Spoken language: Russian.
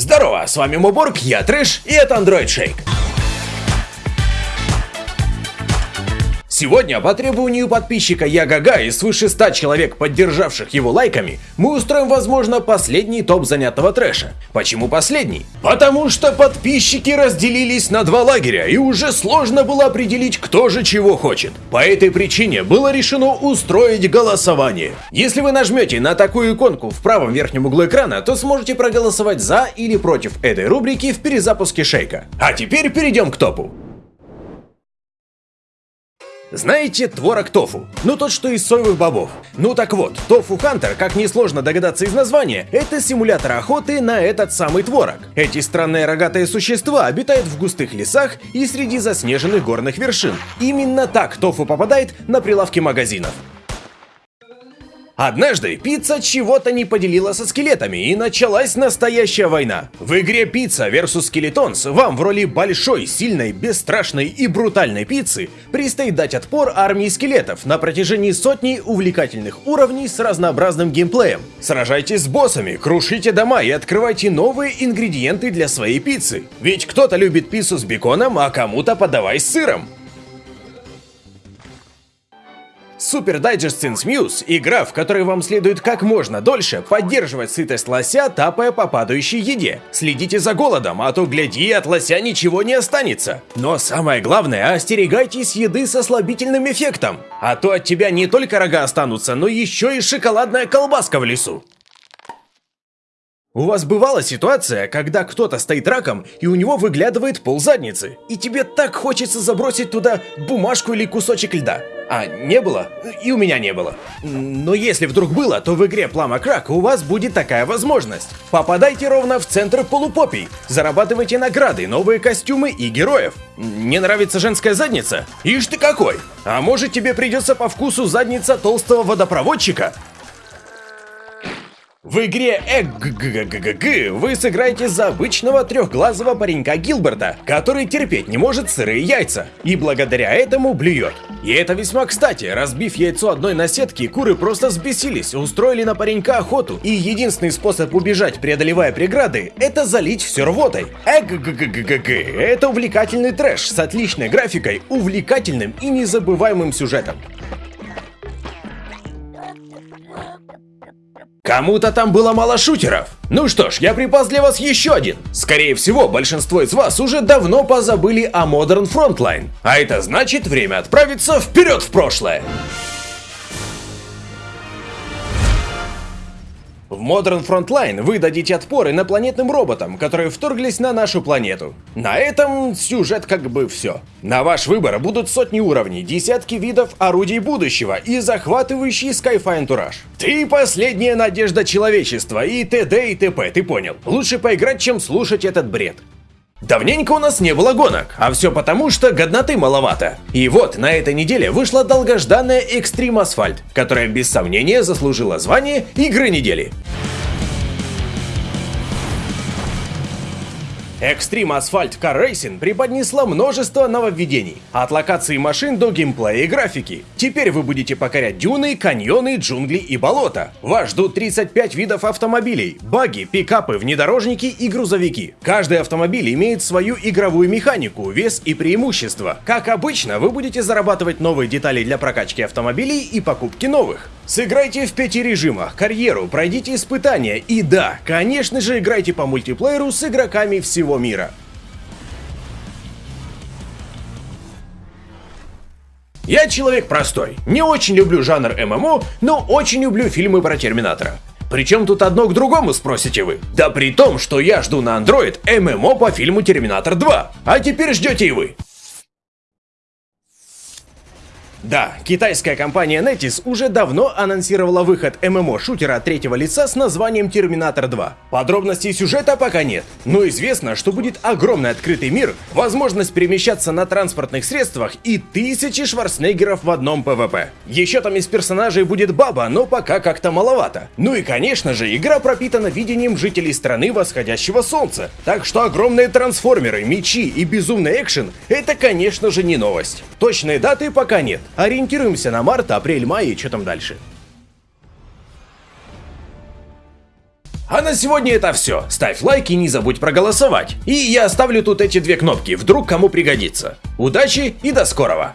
Здорово, с вами Моборг, я Трэш, и это Android Shake. Сегодня по требованию подписчика Ягага и свыше 100 человек, поддержавших его лайками, мы устроим, возможно, последний топ занятого трэша. Почему последний? Потому что подписчики разделились на два лагеря, и уже сложно было определить, кто же чего хочет. По этой причине было решено устроить голосование. Если вы нажмете на такую иконку в правом верхнем углу экрана, то сможете проголосовать за или против этой рубрики в перезапуске Шейка. А теперь перейдем к топу. Знаете творог тофу? Ну тот, что из соевых бобов. Ну так вот, Тофу Хантер, как несложно догадаться из названия, это симулятор охоты на этот самый творог. Эти странные рогатые существа обитают в густых лесах и среди заснеженных горных вершин. Именно так тофу попадает на прилавки магазинов. Однажды пицца чего-то не поделила со скелетами и началась настоящая война. В игре Пицца vs Skeletons вам в роли большой, сильной, бесстрашной и брутальной пиццы предстоит дать отпор армии скелетов на протяжении сотни увлекательных уровней с разнообразным геймплеем. Сражайтесь с боссами, крушите дома и открывайте новые ингредиенты для своей пиццы. Ведь кто-то любит пиццу с беконом, а кому-то подавай с сыром. Super Digest Since Muse – игра, в которой вам следует как можно дольше поддерживать сытость лося, тапая по падающей еде. Следите за голодом, а то, гляди, от лося ничего не останется. Но самое главное, остерегайтесь еды со слабительным эффектом. А то от тебя не только рога останутся, но еще и шоколадная колбаска в лесу. У вас бывала ситуация, когда кто-то стоит раком, и у него выглядывает пол задницы, и тебе так хочется забросить туда бумажку или кусочек льда? А, не было? И у меня не было. Но если вдруг было, то в игре Plama Crack у вас будет такая возможность. Попадайте ровно в центр полупопий, зарабатывайте награды, новые костюмы и героев. Не нравится женская задница? Ишь ты какой! А может тебе придется по вкусу задница толстого водопроводчика? В игре ЭГГГГ вы сыграете за обычного трехглазого паренька Гилберта, который терпеть не может сырые яйца, и благодаря этому блюет. И это весьма кстати, разбив яйцо одной наседки, куры просто взбесились, устроили на паренька охоту, и единственный способ убежать, преодолевая преграды, это залить все рвотой. ЭГГГГГ это увлекательный трэш с отличной графикой, увлекательным и незабываемым сюжетом. Кому-то там было мало шутеров. Ну что ж, я припас для вас еще один. Скорее всего, большинство из вас уже давно позабыли о Modern Frontline. А это значит время отправиться вперед в прошлое. В Modern Frontline вы дадите отпор инопланетным роботам, которые вторглись на нашу планету. На этом сюжет как бы все. На ваш выбор будут сотни уровней, десятки видов орудий будущего и захватывающий Skyfi антураж. Ты последняя надежда человечества и т.д. и т.п. Ты понял? Лучше поиграть, чем слушать этот бред. Давненько у нас не было гонок, а все потому, что годноты маловато. И вот, на этой неделе вышла долгожданная Extreme Asphalt, которая без сомнения заслужила звание Игры недели. Extreme Asphalt Car Racing преподнесла множество нововведений, от локации машин до геймплея и графики. Теперь вы будете покорять дюны, каньоны, джунгли и болота. Вас ждут 35 видов автомобилей, баги, пикапы, внедорожники и грузовики. Каждый автомобиль имеет свою игровую механику, вес и преимущества. Как обычно, вы будете зарабатывать новые детали для прокачки автомобилей и покупки новых. Сыграйте в пяти режимах, карьеру, пройдите испытания и да, конечно же играйте по мультиплееру с игроками всего мира. Я человек простой, не очень люблю жанр ММО, но очень люблю фильмы про Терминатора. Причем тут одно к другому, спросите вы? Да при том, что я жду на Android ММО по фильму Терминатор 2. А теперь ждете и вы. Да, китайская компания Netis уже давно анонсировала выход ММО-шутера третьего лица с названием Терминатор 2. Подробностей сюжета пока нет, но известно, что будет огромный открытый мир, возможность перемещаться на транспортных средствах и тысячи шварценеггеров в одном ПВП. Еще там из персонажей будет баба, но пока как-то маловато. Ну и конечно же, игра пропитана видением жителей страны восходящего солнца, так что огромные трансформеры, мечи и безумный экшен — это конечно же не новость. Точной даты пока нет, Ориентируемся на март, апрель, май и что там дальше. А на сегодня это все. Ставь лайк и не забудь проголосовать. И я оставлю тут эти две кнопки, вдруг кому пригодится. Удачи и до скорого!